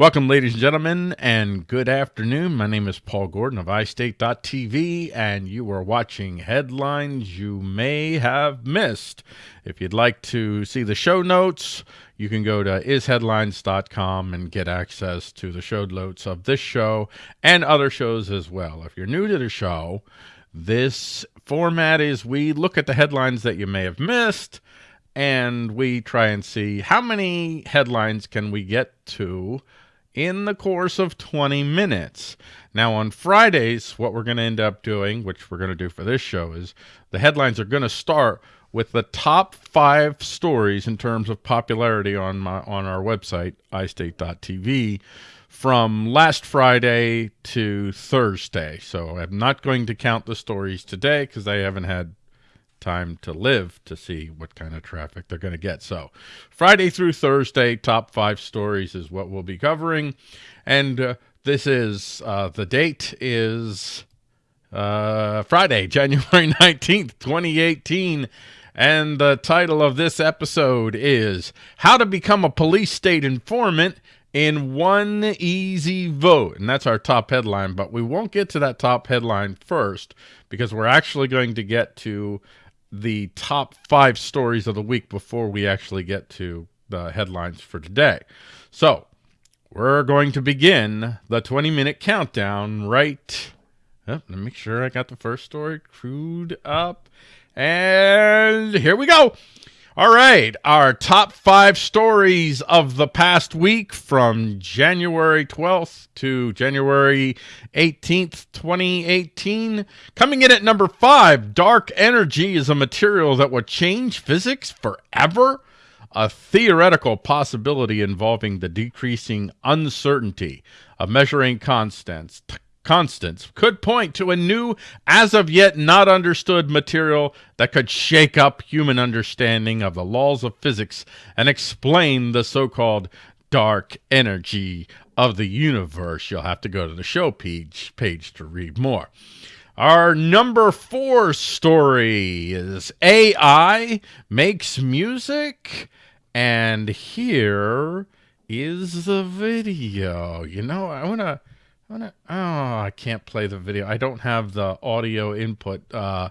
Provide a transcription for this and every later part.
Welcome, ladies and gentlemen, and good afternoon. My name is Paul Gordon of iState.tv, and you are watching headlines you may have missed. If you'd like to see the show notes, you can go to isheadlines.com and get access to the show notes of this show and other shows as well. If you're new to the show, this format is we look at the headlines that you may have missed and we try and see how many headlines can we get to in the course of 20 minutes. Now, on Fridays, what we're going to end up doing, which we're going to do for this show, is the headlines are going to start with the top five stories in terms of popularity on my on our website, istate.tv, from last Friday to Thursday. So I'm not going to count the stories today because I haven't had time to live to see what kind of traffic they're going to get. So Friday through Thursday, top five stories is what we'll be covering. And uh, this is, uh, the date is uh, Friday, January 19th, 2018. And the title of this episode is How to Become a Police State Informant in One Easy Vote. And that's our top headline, but we won't get to that top headline first because we're actually going to get to the top five stories of the week before we actually get to the headlines for today. So we're going to begin the 20 minute countdown right. Oh, let me make sure I got the first story crewed up. And here we go. All right, our top five stories of the past week from January 12th to January 18th, 2018. Coming in at number five, dark energy is a material that will change physics forever. A theoretical possibility involving the decreasing uncertainty of measuring constants, constants could point to a new, as of yet not understood material that could shake up human understanding of the laws of physics and explain the so-called dark energy of the universe. You'll have to go to the show page, page to read more. Our number four story is AI makes music, and here is the video. You know, I want to oh, I can't play the video. I don't have the audio input uh,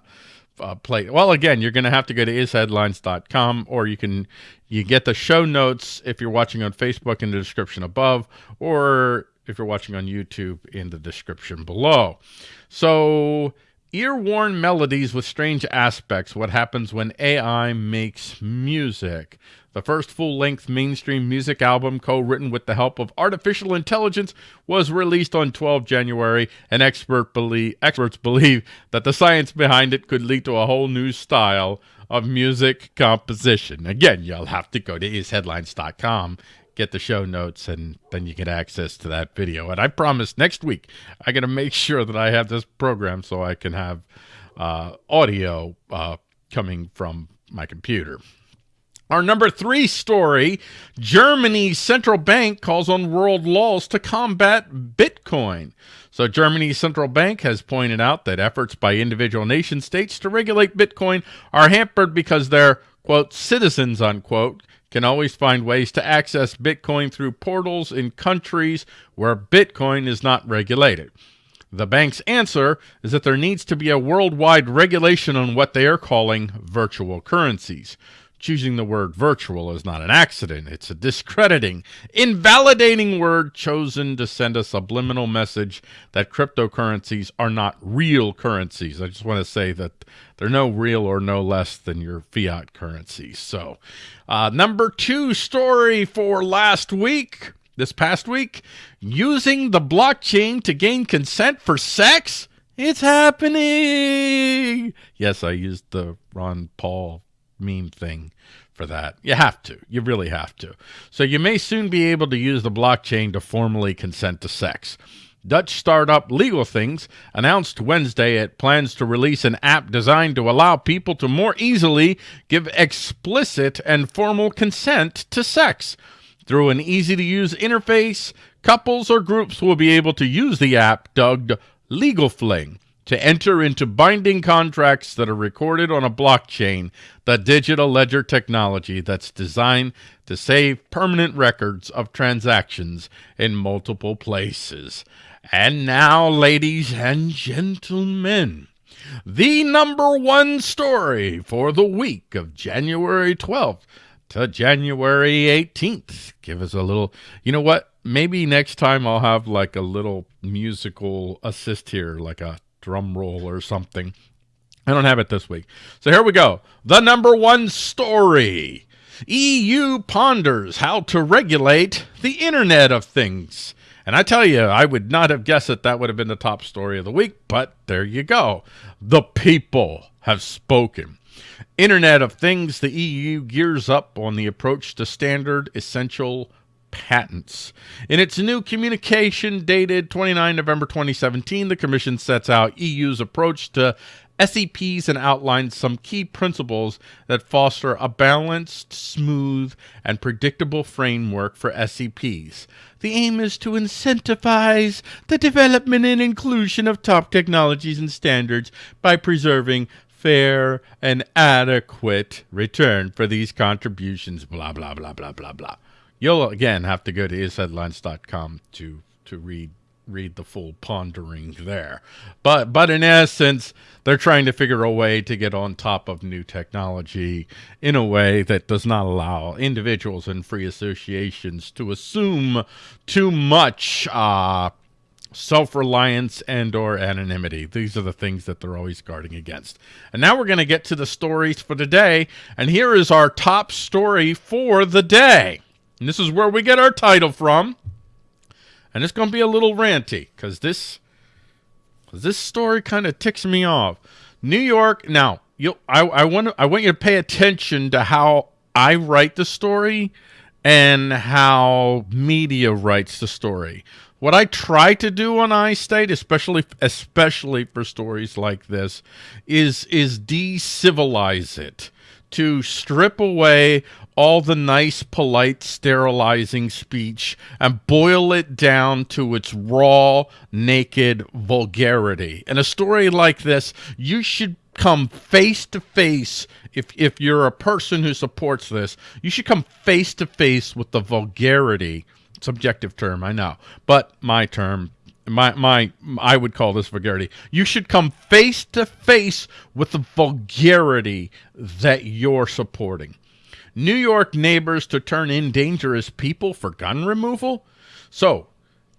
uh, play. Well, again, you're going to have to go to isheadlines.com or you can you get the show notes if you're watching on Facebook in the description above or if you're watching on YouTube in the description below. So ear-worn melodies with strange aspects. What happens when AI makes music? The first full-length mainstream music album, co-written with the help of artificial intelligence, was released on 12 January, and expert believe, experts believe that the science behind it could lead to a whole new style of music composition. Again, you'll have to go to isheadlines.com, get the show notes, and then you get access to that video. And I promise next week, I'm going to make sure that I have this program so I can have uh, audio uh, coming from my computer. Our number three story, Germany's central bank calls on world laws to combat Bitcoin. So Germany's central bank has pointed out that efforts by individual nation states to regulate Bitcoin are hampered because their, quote, citizens, unquote, can always find ways to access Bitcoin through portals in countries where Bitcoin is not regulated. The bank's answer is that there needs to be a worldwide regulation on what they are calling virtual currencies. Choosing the word virtual is not an accident. It's a discrediting, invalidating word chosen to send a subliminal message that cryptocurrencies are not real currencies. I just want to say that they're no real or no less than your fiat currencies. So, uh, number two story for last week, this past week, using the blockchain to gain consent for sex. It's happening. Yes, I used the Ron Paul meme thing for that. You have to. You really have to. So you may soon be able to use the blockchain to formally consent to sex. Dutch startup Legal Things announced Wednesday it plans to release an app designed to allow people to more easily give explicit and formal consent to sex. Through an easy-to-use interface, couples or groups will be able to use the app dubbed Legal Fling to enter into binding contracts that are recorded on a blockchain, the digital ledger technology that's designed to save permanent records of transactions in multiple places. And now, ladies and gentlemen, the number one story for the week of January 12th to January 18th. Give us a little, you know what? Maybe next time I'll have like a little musical assist here, like a drum roll or something. I don't have it this week. So here we go. The number one story. EU ponders how to regulate the Internet of Things. And I tell you, I would not have guessed that that would have been the top story of the week, but there you go. The people have spoken. Internet of Things, the EU gears up on the approach to standard essential patents. In its new communication dated 29 November 2017, the Commission sets out EU's approach to SEPs and outlines some key principles that foster a balanced, smooth, and predictable framework for SEPs. The aim is to incentivize the development and inclusion of top technologies and standards by preserving fair and adequate return for these contributions, blah, blah, blah, blah, blah, blah. You'll again have to go to isheadlines.com to to read read the full pondering there. But but in essence, they're trying to figure a way to get on top of new technology in a way that does not allow individuals and free associations to assume too much uh, self-reliance and or anonymity. These are the things that they're always guarding against. And now we're going to get to the stories for today. And here is our top story for the day. And this is where we get our title from. And it's going to be a little ranty because this, this story kind of ticks me off. New York. Now, you, I, I want I want you to pay attention to how I write the story and how media writes the story. What I try to do on iState, especially especially for stories like this, is is decivilize it to strip away all the nice, polite, sterilizing speech and boil it down to its raw, naked vulgarity. In a story like this, you should come face to face if if you're a person who supports this you should come face to face with the vulgarity subjective term i know but my term my my I would call this vulgarity. You should come face to face with the vulgarity that you're supporting. New York neighbors to turn in dangerous people for gun removal. So,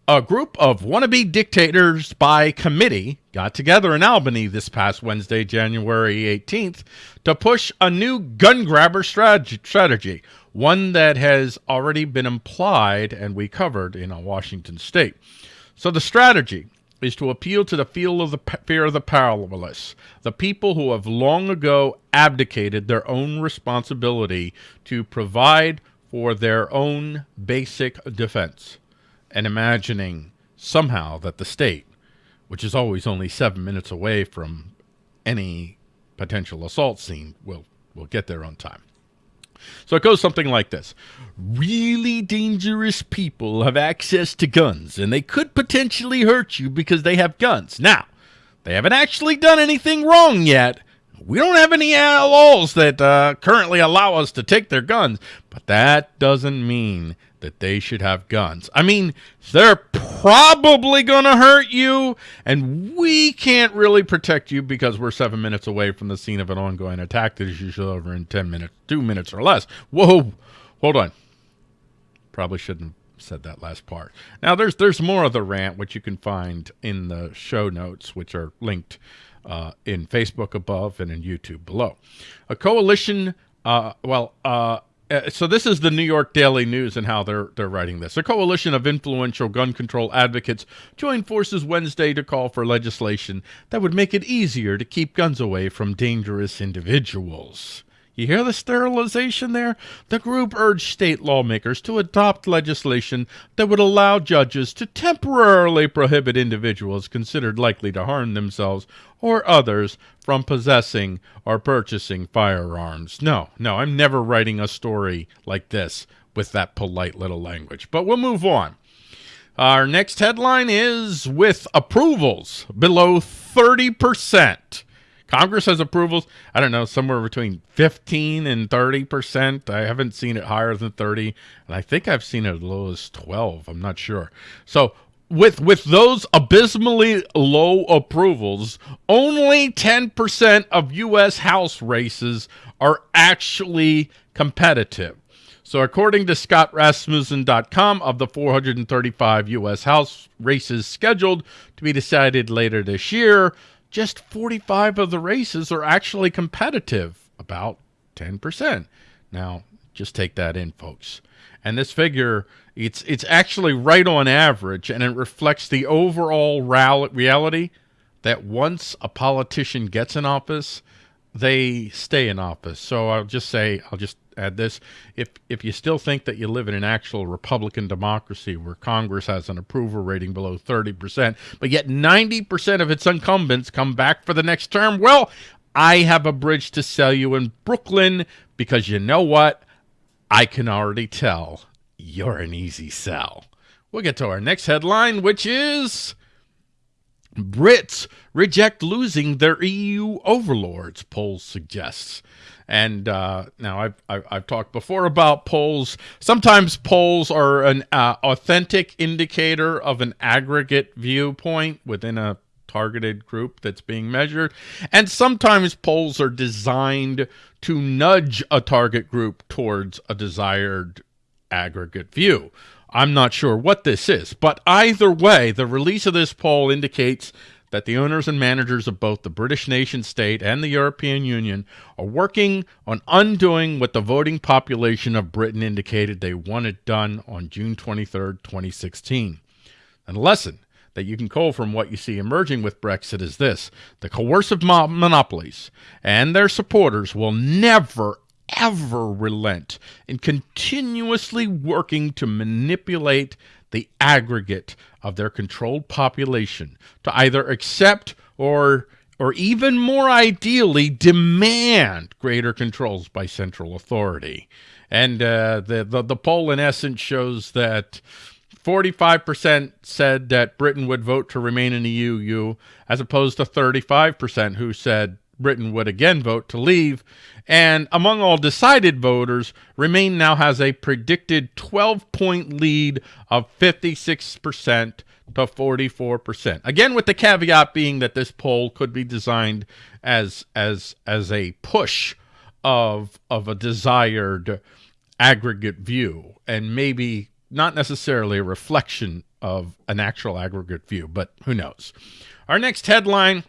a group of wannabe dictators by committee got together in Albany this past Wednesday, January 18th, to push a new gun grabber strategy, one that has already been implied and we covered in Washington state. So the strategy is to appeal to the feel of the fear of the powerless, the people who have long ago abdicated their own responsibility to provide for their own basic defense, and imagining somehow that the state, which is always only seven minutes away from any potential assault scene, will will get there on time. So it goes something like this. Really dangerous people have access to guns, and they could potentially hurt you because they have guns. Now, they haven't actually done anything wrong yet. We don't have any laws that uh, currently allow us to take their guns, but that doesn't mean that they should have guns. I mean, they're probably going to hurt you, and we can't really protect you because we're seven minutes away from the scene of an ongoing attack that is usually over in 10 minutes, two minutes or less. Whoa, hold on. Probably shouldn't have said that last part. Now, there's, there's more of the rant, which you can find in the show notes, which are linked uh, in Facebook above and in YouTube below. A coalition, uh, well, uh, uh, so this is the New York Daily News and how they're they're writing this. A coalition of influential gun control advocates joined forces Wednesday to call for legislation that would make it easier to keep guns away from dangerous individuals. You hear the sterilization there? The group urged state lawmakers to adopt legislation that would allow judges to temporarily prohibit individuals considered likely to harm themselves or others from possessing or purchasing firearms. No, no, I'm never writing a story like this with that polite little language. But we'll move on. Our next headline is with approvals below 30%. Congress has approvals, I don't know, somewhere between 15 and 30%. I haven't seen it higher than 30, and I think I've seen it as low as 12. I'm not sure. So with with those abysmally low approvals, only 10% of U.S. House races are actually competitive. So according to ScottRasmussen.com, of the 435 U.S. House races scheduled to be decided later this year, just 45 of the races are actually competitive, about 10%. Now, just take that in, folks. And this figure, it's it's actually right on average, and it reflects the overall reality that once a politician gets in office, they stay in office. So I'll just say, I'll just add this. If, if you still think that you live in an actual Republican democracy where Congress has an approval rating below 30%, but yet 90% of its incumbents come back for the next term, well, I have a bridge to sell you in Brooklyn because you know what? I can already tell you're an easy sell. We'll get to our next headline, which is Brits reject losing their EU overlords, polls suggests. And uh, now I've, I've, I've talked before about polls. Sometimes polls are an uh, authentic indicator of an aggregate viewpoint within a targeted group that's being measured. And sometimes polls are designed to nudge a target group towards a desired aggregate view. I'm not sure what this is, but either way, the release of this poll indicates that the owners and managers of both the British nation state and the European Union are working on undoing what the voting population of Britain indicated they wanted done on June 23, 2016. And the lesson that you can call from what you see emerging with Brexit is this. The coercive monopolies and their supporters will never, ever relent in continuously working to manipulate the aggregate of their controlled population to either accept or or even more ideally demand greater controls by central authority. And uh, the, the, the poll in essence shows that 45% said that Britain would vote to remain in the EU, as opposed to 35% who said Britain would again vote to leave. And among all decided voters, Remain now has a predicted 12-point lead of 56% to 44%. Again, with the caveat being that this poll could be designed as as as a push of of a desired aggregate view and maybe not necessarily a reflection of an actual aggregate view, but who knows. Our next headline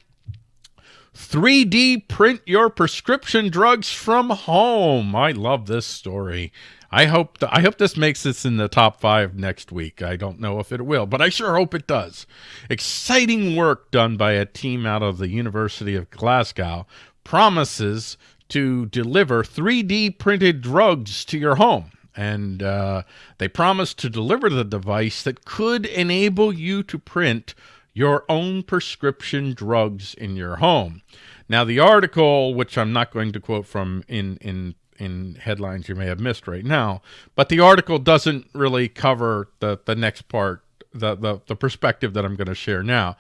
3D print your prescription drugs from home. I love this story. I hope th I hope this makes this in the top five next week. I don't know if it will, but I sure hope it does. Exciting work done by a team out of the University of Glasgow promises to deliver 3D printed drugs to your home. And uh, they promise to deliver the device that could enable you to print your own prescription drugs in your home. Now, the article, which I'm not going to quote from in, in, in headlines you may have missed right now, but the article doesn't really cover the, the next part, the, the, the perspective that I'm going to share now.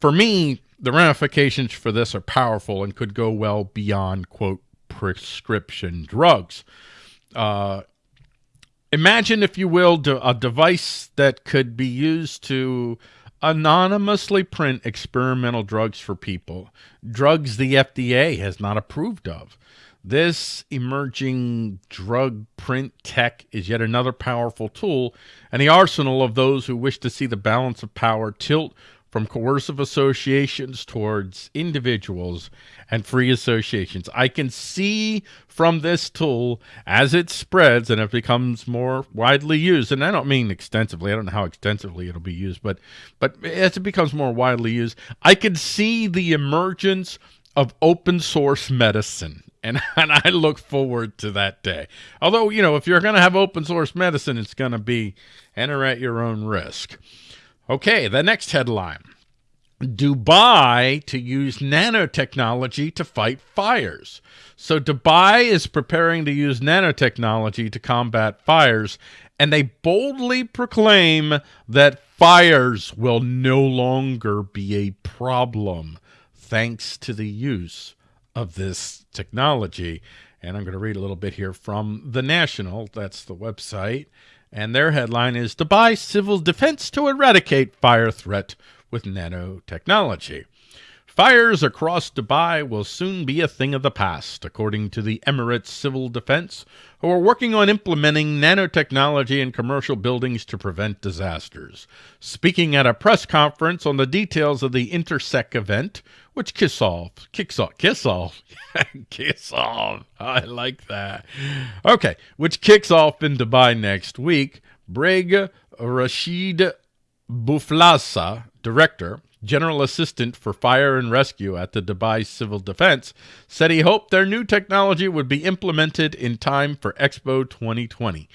For me, the ramifications for this are powerful and could go well beyond, quote, prescription drugs. Uh, imagine, if you will, a device that could be used to anonymously print experimental drugs for people, drugs the FDA has not approved of. This emerging drug print tech is yet another powerful tool and the arsenal of those who wish to see the balance of power tilt from coercive associations towards individuals and free associations. I can see from this tool as it spreads and it becomes more widely used, and I don't mean extensively, I don't know how extensively it'll be used, but but as it becomes more widely used, I can see the emergence of open source medicine. And, and I look forward to that day. Although, you know, if you're going to have open source medicine, it's going to be enter at your own risk. Okay, the next headline. Dubai to use nanotechnology to fight fires. So Dubai is preparing to use nanotechnology to combat fires, and they boldly proclaim that fires will no longer be a problem thanks to the use of this technology. And I'm going to read a little bit here from The National, that's the website. And their headline is Dubai Civil Defense to Eradicate Fire Threat with Nanotechnology. Fires across Dubai will soon be a thing of the past, according to the Emirates Civil Defense, who are working on implementing nanotechnology in commercial buildings to prevent disasters. Speaking at a press conference on the details of the Intersec event, which kicks off, kicks off, kicks off, kicks off. I like that. Okay, which kicks off in Dubai next week. Brig Rashid Bouflassa, director, General Assistant for Fire and Rescue at the Dubai Civil Defense, said he hoped their new technology would be implemented in time for Expo 2020.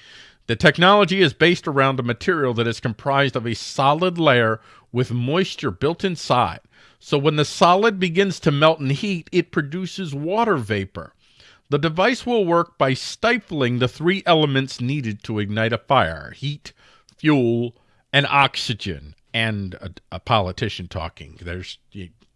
The technology is based around a material that is comprised of a solid layer with moisture built inside. So when the solid begins to melt in heat, it produces water vapor. The device will work by stifling the three elements needed to ignite a fire, heat, fuel, and oxygen and a, a politician talking. There's,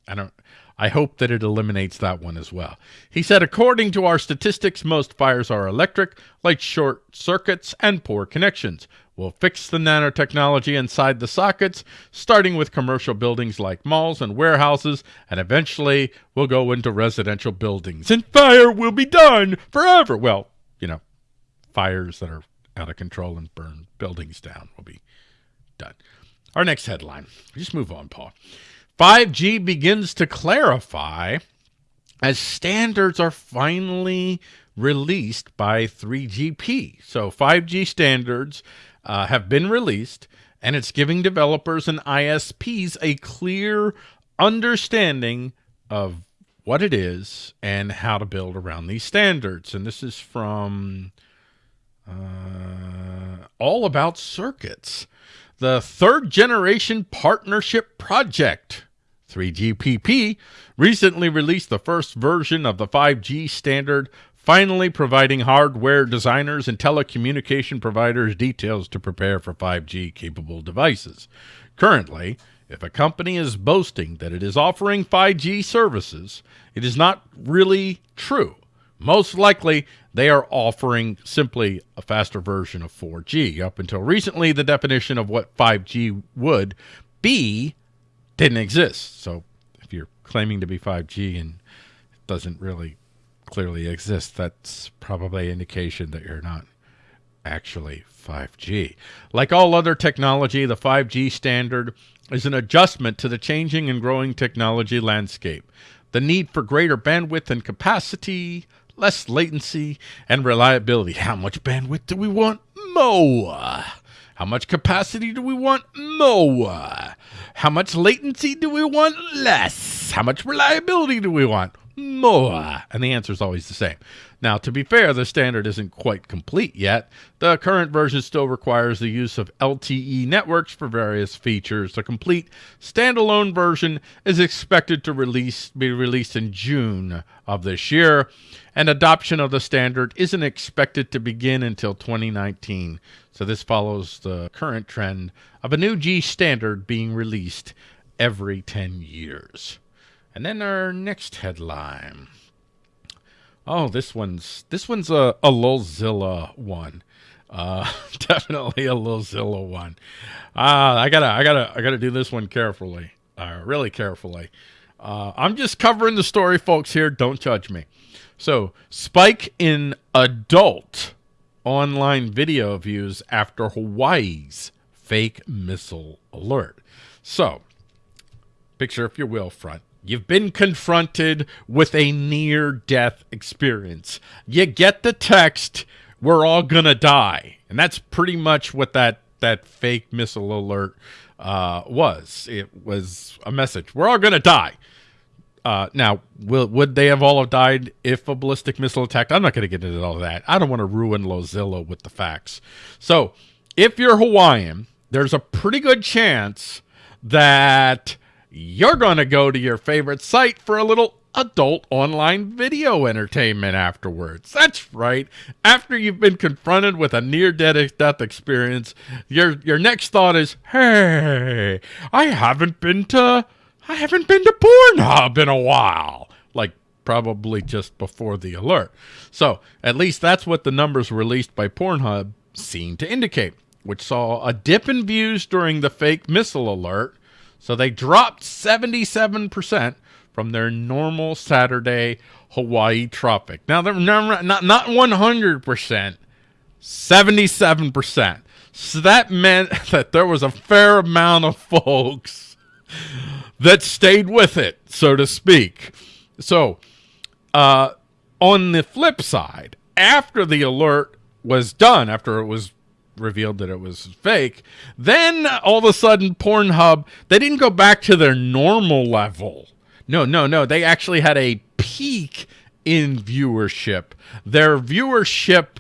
I don't, I hope that it eliminates that one as well. He said, according to our statistics, most fires are electric, like short circuits and poor connections. We'll fix the nanotechnology inside the sockets, starting with commercial buildings like malls and warehouses, and eventually we'll go into residential buildings. And fire will be done forever. Well, you know, fires that are out of control and burn buildings down will be done. Our next headline. Just move on, Paul. 5G begins to clarify as standards are finally released by 3GPP. So 5G standards uh, have been released, and it's giving developers and ISPs a clear understanding of what it is and how to build around these standards. And this is from uh, All About Circuits the third generation partnership project. 3GPP recently released the first version of the 5G standard, finally providing hardware designers and telecommunication providers details to prepare for 5G capable devices. Currently, if a company is boasting that it is offering 5G services, it is not really true. Most likely, they are offering simply a faster version of 4G. Up until recently, the definition of what 5G would be didn't exist. So if you're claiming to be 5G and it doesn't really clearly exist, that's probably an indication that you're not actually 5G. Like all other technology, the 5G standard is an adjustment to the changing and growing technology landscape. The need for greater bandwidth and capacity, less latency, and reliability. How much bandwidth do we want? More. How much capacity do we want? More. How much latency do we want? Less. How much reliability do we want? More. And the answer is always the same. Now, to be fair, the standard isn't quite complete yet. The current version still requires the use of LTE networks for various features. The complete standalone version is expected to release be released in June of this year, and adoption of the standard isn't expected to begin until 2019. So this follows the current trend of a new G standard being released every 10 years. And then our next headline. Oh, this one's this one's a, a Lilzilla one. Uh, definitely a Lilzilla one. Uh, I gotta I gotta I gotta do this one carefully. Uh, really carefully. Uh, I'm just covering the story, folks. Here, don't judge me. So, spike in adult online video views after Hawaii's fake missile alert. So, picture, if you will, front You've been confronted with a near death experience. You get the text, we're all going to die. And that's pretty much what that, that fake missile alert uh, was. It was a message. We're all going to die. Uh, now, will, would they have all have died if a ballistic missile attacked? I'm not going to get into all that. I don't want to ruin Lilzilla with the facts. So, if you're Hawaiian, there's a pretty good chance that you're going to go to your favorite site for a little adult online video entertainment afterwards. That's right. After you've been confronted with a near-death experience, your your next thought is, "Hey, I haven't been to I haven't been to Pornhub in a while." Like probably just before the alert. So, at least that's what the numbers released by Pornhub seem to indicate, which saw a dip in views during the fake missile alert. So they dropped 77% from their normal Saturday Hawaii tropic. Now they're not not 100%, 77%. So that meant that there was a fair amount of folks that stayed with it, so to speak. So, uh, on the flip side, after the alert was done, after it was revealed that it was fake, then all of a sudden Pornhub, they didn't go back to their normal level no, no, no. They actually had a peak in viewership. Their viewership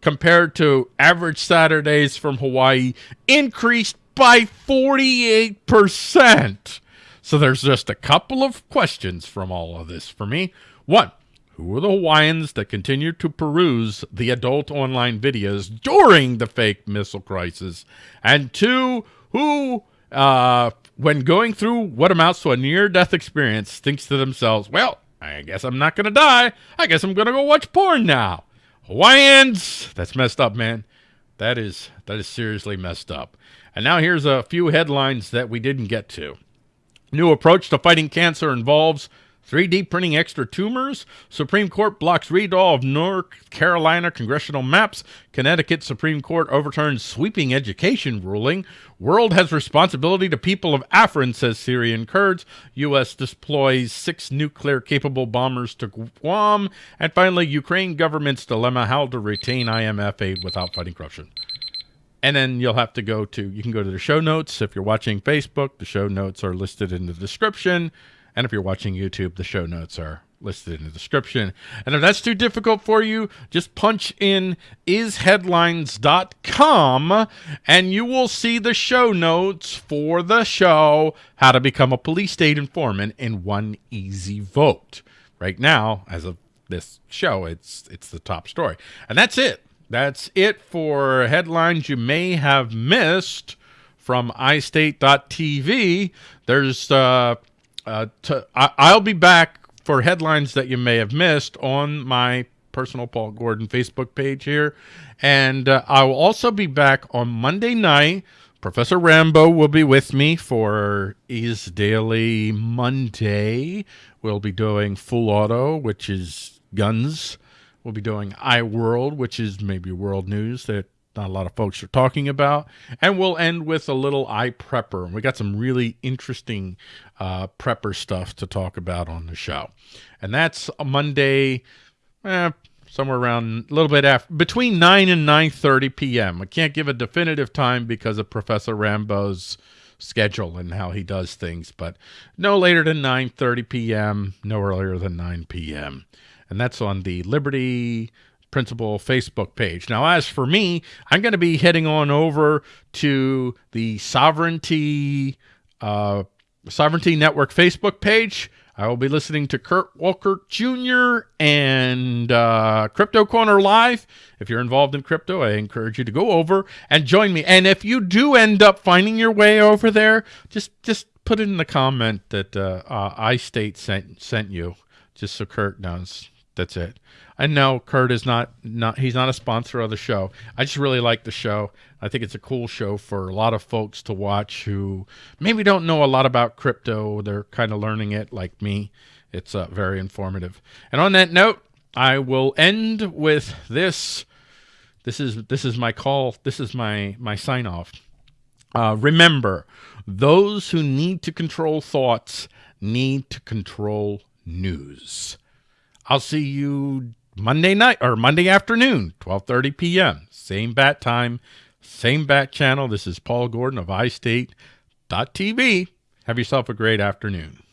compared to average Saturdays from Hawaii increased by 48%. So there's just a couple of questions from all of this for me. One, who are the Hawaiians that continued to peruse the adult online videos during the fake missile crisis? And two, who uh, when going through what amounts to a near-death experience, thinks to themselves, well, I guess I'm not going to die. I guess I'm going to go watch porn now. Hawaiians, that's messed up, man. That is that is seriously messed up. And now here's a few headlines that we didn't get to. New approach to fighting cancer involves 3D printing extra tumors. Supreme Court blocks redraw of North Carolina congressional maps. Connecticut Supreme Court overturns sweeping education ruling. World has responsibility to people of Afrin, says Syrian Kurds. U.S. deploys six nuclear-capable bombers to Guam. And finally, Ukraine government's dilemma, how to retain IMF aid without fighting corruption. And then you'll have to go to, you can go to the show notes. If you're watching Facebook, the show notes are listed in the description. And if you're watching YouTube, the show notes are listed in the description. And if that's too difficult for you, just punch in isheadlines.com and you will see the show notes for the show, How to Become a Police State Informant in One Easy Vote. Right now, as of this show, it's it's the top story. And that's it. That's it for headlines you may have missed from iState.tv. There's uh, uh, to, I, will be back for headlines that you may have missed on my personal Paul Gordon Facebook page here. And uh, I will also be back on Monday night. Professor Rambo will be with me for Is Daily Monday. We'll be doing Full Auto, which is guns. We'll be doing iWorld, which is maybe world news that not a lot of folks are talking about. And we'll end with a little iPrepper. We got some really interesting uh, prepper stuff to talk about on the show. And that's Monday, eh, somewhere around a little bit after, between 9 and 9.30 p.m. I can't give a definitive time because of Professor Rambo's schedule and how he does things, but no later than 9.30 p.m., no earlier than 9 p.m. And that's on the Liberty Principle Facebook page. Now, as for me, I'm going to be heading on over to the Sovereignty uh, Sovereignty Network Facebook page. I will be listening to Kurt Walker Jr. and uh, Crypto Corner Live. If you're involved in crypto, I encourage you to go over and join me. And if you do end up finding your way over there, just just put it in the comment that uh, uh, iState sent sent you, just so Kurt knows. That's it. I know Kurt is not not he's not a sponsor of the show. I just really like the show. I think it's a cool show for a lot of folks to watch who maybe don't know a lot about crypto. They're kind of learning it like me. It's uh, very informative. And on that note, I will end with this. This is this is my call. This is my my sign off. Uh, remember, those who need to control thoughts need to control news. I'll see you Monday night or Monday afternoon, 12:30 p.m. Same bat time, same bat channel. This is Paul Gordon of iState.tv. Have yourself a great afternoon.